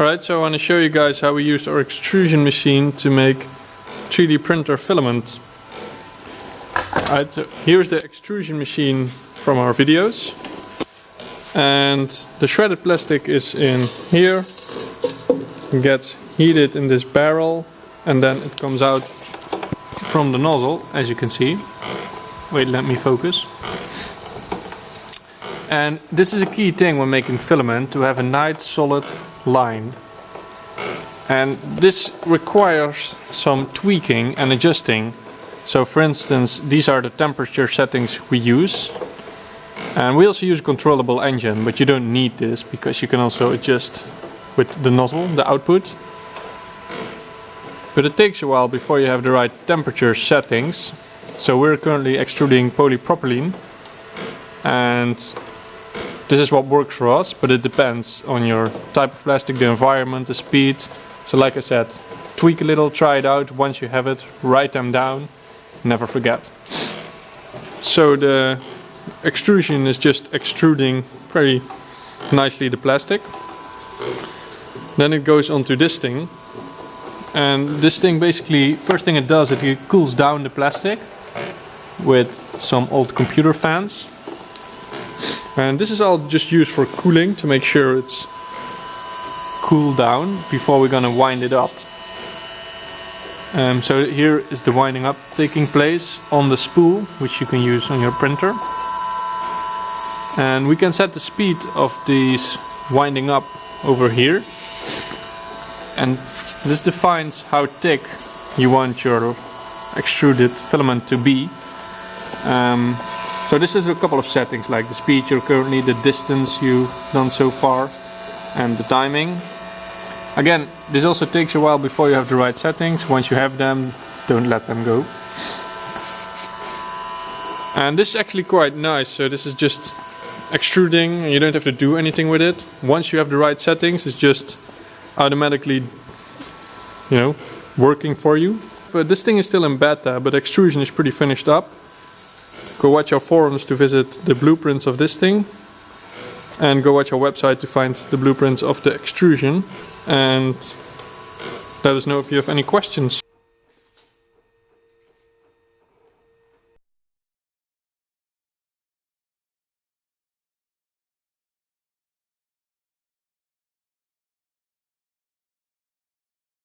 Alright, so I want to show you guys how we used our extrusion machine to make 3D printer filament. Alright, so here's the extrusion machine from our videos. And the shredded plastic is in here. It gets heated in this barrel and then it comes out from the nozzle, as you can see. Wait, let me focus. And this is a key thing when making filament, to have a nice solid line. And this requires some tweaking and adjusting. So for instance, these are the temperature settings we use. And we also use a controllable engine, but you don't need this because you can also adjust with the nozzle, the output. But it takes a while before you have the right temperature settings. So we're currently extruding polypropylene and this is what works for us, but it depends on your type of plastic, the environment, the speed. So like I said, tweak a little, try it out. Once you have it, write them down, never forget. So the extrusion is just extruding very nicely the plastic. Then it goes onto this thing. And this thing basically, first thing it does, it cools down the plastic with some old computer fans. And this is all just used for cooling to make sure it's cooled down before we're gonna wind it up. Um, so here is the winding up taking place on the spool, which you can use on your printer. And we can set the speed of these winding up over here. And this defines how thick you want your extruded filament to be. Um, so this is a couple of settings like the speed you're currently, the distance you've done so far and the timing. Again, this also takes a while before you have the right settings. Once you have them, don't let them go. And this is actually quite nice. So this is just extruding and you don't have to do anything with it. Once you have the right settings, it's just automatically, you know, working for you. But this thing is still in beta, but extrusion is pretty finished up go watch our forums to visit the blueprints of this thing and go watch our website to find the blueprints of the extrusion and let us know if you have any questions.